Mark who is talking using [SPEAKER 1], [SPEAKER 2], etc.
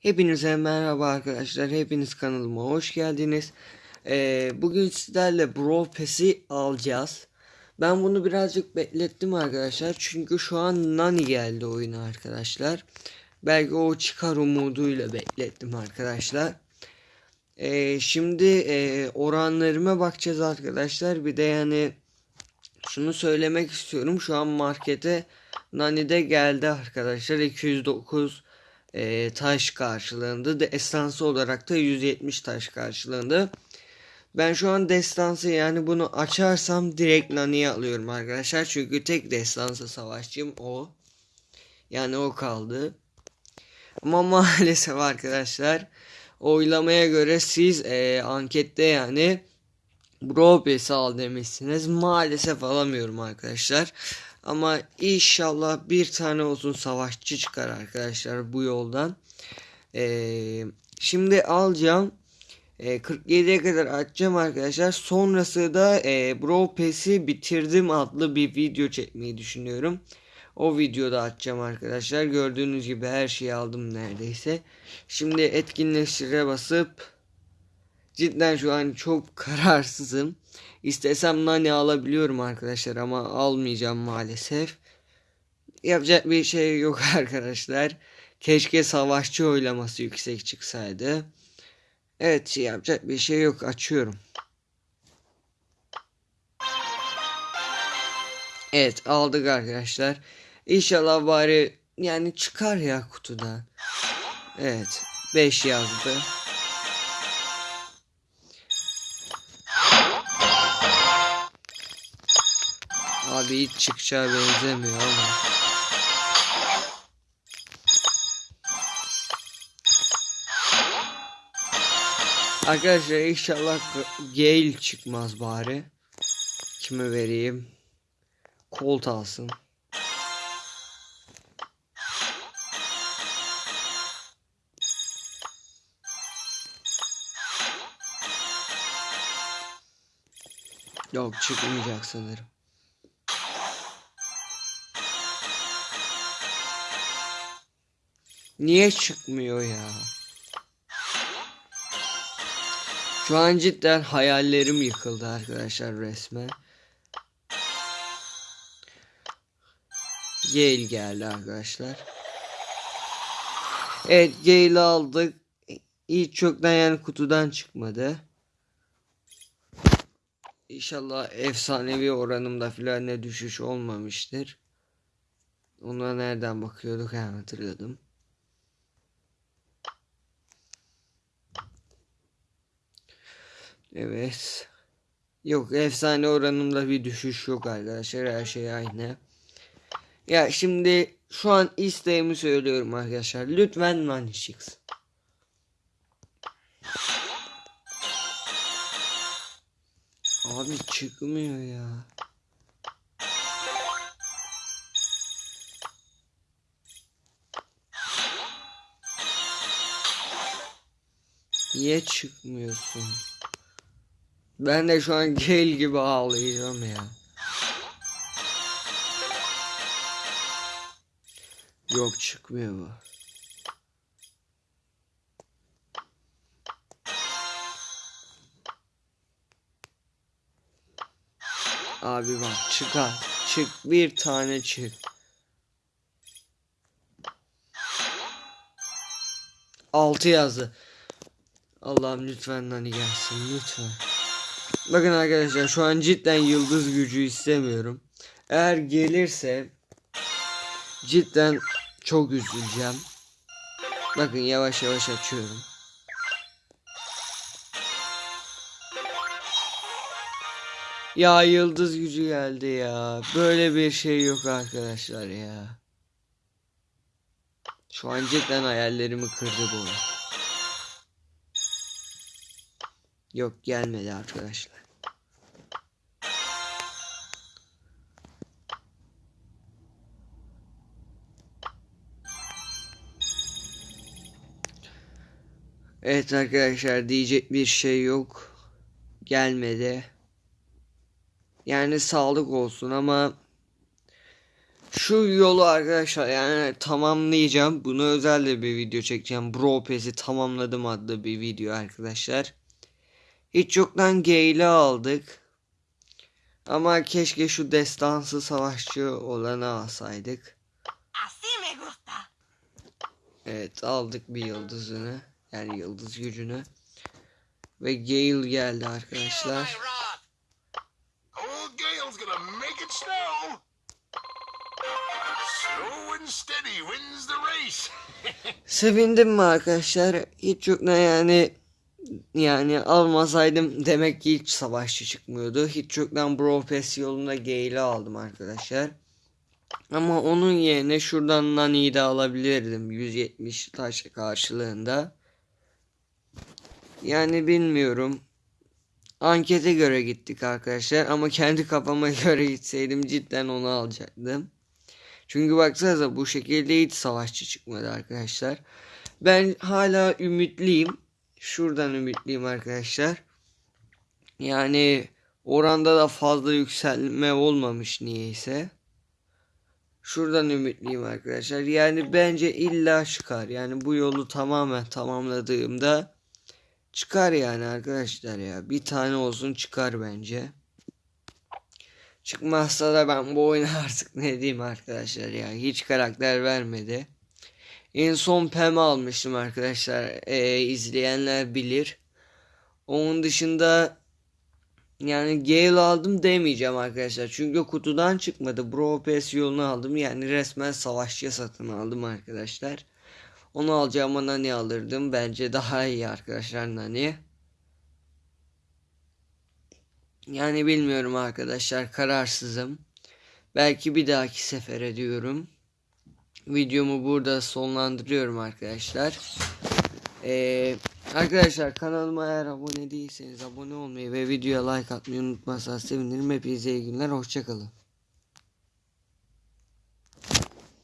[SPEAKER 1] Hepinize merhaba arkadaşlar. Hepiniz kanalıma hoş geldiniz. Ee, bugün sizlerle Brawl Pass'i alacağız. Ben bunu birazcık beklettim arkadaşlar. Çünkü şu an Nani geldi oyuna arkadaşlar. Belki o çıkar umuduyla beklettim arkadaşlar. Ee, şimdi e, oranlarıma bakacağız arkadaşlar. Bir de yani şunu söylemek istiyorum. Şu an markete Nani'de geldi arkadaşlar. 209 e, taş karşılığında. Destansı olarak da 170 taş karşılığında. Ben şu an destansı yani bunu açarsam direkt Nani'ye alıyorum arkadaşlar. Çünkü tek destansı savaşçım o. Yani o kaldı. Ama maalesef arkadaşlar oylamaya göre siz e, ankette yani Brawl al demişsiniz. Maalesef alamıyorum arkadaşlar. Ama inşallah bir tane olsun savaşçı çıkar arkadaşlar bu yoldan. Ee, şimdi alacağım. Ee, 47'ye kadar açacağım arkadaşlar. Sonrası da e, Brawl Pass'i bitirdim adlı bir video çekmeyi düşünüyorum. O videoda açacağım arkadaşlar. Gördüğünüz gibi her şeyi aldım neredeyse. Şimdi etkinleştire basıp cidden şu an çok kararsızım. İstesem nane alabiliyorum arkadaşlar ama almayacağım maalesef. Yapacak bir şey yok arkadaşlar. Keşke savaşçı oylaması yüksek çıksaydı. Evet yapacak bir şey yok açıyorum. Evet aldık arkadaşlar. İnşallah bari yani çıkar ya kutudan. Evet 5 yazdı. Abi hiç çıkacağı benzemiyor ama. Arkadaşlar inşallah Gale çıkmaz bari. Kime vereyim? Colt alsın. Yok çıkmayacak sanırım. Niye çıkmıyor ya? Şu an cidden hayallerim yıkıldı arkadaşlar resmen. Gale geldi arkadaşlar. Evet Gale'i aldık. Hiç çoktan yani kutudan çıkmadı. İnşallah efsanevi oranımda filan ne düşüş olmamıştır. Ona nereden bakıyorduk ha hatırladım. Evet. Yok efsane oranımda bir düşüş yok arkadaşlar. Her şey aynı. Ya şimdi şu an isteğimi söylüyorum arkadaşlar. Lütfen Nani çıksın. Abi çıkmıyor ya. Niye çıkmıyorsun? Ben de şu an gel gibi ağlayacağım ya. Yok çıkmıyor bu. Abi bak çıkar. Çık bir tane çık. Altı yazdı. Allah'ım lütfen Nani gelsin lütfen. Bakın arkadaşlar şu an cidden yıldız gücü istemiyorum. Eğer gelirse cidden çok üzüleceğim. Bakın yavaş yavaş açıyorum. Ya yıldız gücü geldi ya. Böyle bir şey yok arkadaşlar ya. Şu an cidden hayallerimi kırdı bu. Yok gelmedi arkadaşlar. Evet arkadaşlar diyecek bir şey yok. Gelmedi. Yani sağlık olsun ama Şu yolu arkadaşlar yani tamamlayacağım. Bunu özel de bir video çekeceğim. Bro Pass'i tamamladım adlı bir video arkadaşlar. Hiç yoktan Gale'i aldık. Ama keşke şu destansı savaşçı olanı alsaydık. Evet aldık bir yıldızını. Yani yıldız gücünü. Ve Gale geldi arkadaşlar.
[SPEAKER 2] Old Gale's gonna make it snow. Slow and steady wins the race.
[SPEAKER 1] Sevindim mi arkadaşlar? Hiç yoktan yani yani almasaydım demek ki hiç savaşçı çıkmıyordu. Hiç yoktan Bro Pass yolunda Gale'i aldım arkadaşlar. Ama onun yerine şuradan Nani'yi de alabilirdim. 170 taş karşılığında. Yani bilmiyorum. Ankete göre gittik arkadaşlar. Ama kendi kafama göre gitseydim cidden onu alacaktım. Çünkü baksanıza bu şekilde hiç savaşçı çıkmadı arkadaşlar. Ben hala ümitliyim. Şuradan ümitliyim arkadaşlar. Yani oranda da fazla yükselme olmamış niyeyse. Şuradan ümitliyim arkadaşlar. Yani bence illa çıkar. Yani bu yolu tamamen tamamladığımda çıkar yani arkadaşlar ya. Bir tane olsun çıkar bence. Çıkmazsa da ben bu oyuna artık ne diyeyim arkadaşlar ya. Hiç karakter vermedi. En son Pem almıştım arkadaşlar. Ee, izleyenler bilir. Onun dışında yani Gale aldım demeyeceğim arkadaşlar. Çünkü kutudan çıkmadı. Bro PS yolunu aldım. Yani resmen savaşçı satın aldım arkadaşlar. Onu alacağıma Nani alırdım. Bence daha iyi arkadaşlar Nani. Yani bilmiyorum arkadaşlar. Kararsızım. Belki bir dahaki sefere diyorum. Videomu burada sonlandırıyorum arkadaşlar. Ee, arkadaşlar kanalıma eğer abone değilseniz abone olmayı ve videoya like atmayı unutmazsanız sevinirim. Hepinize iyi günler. Hoşçakalın.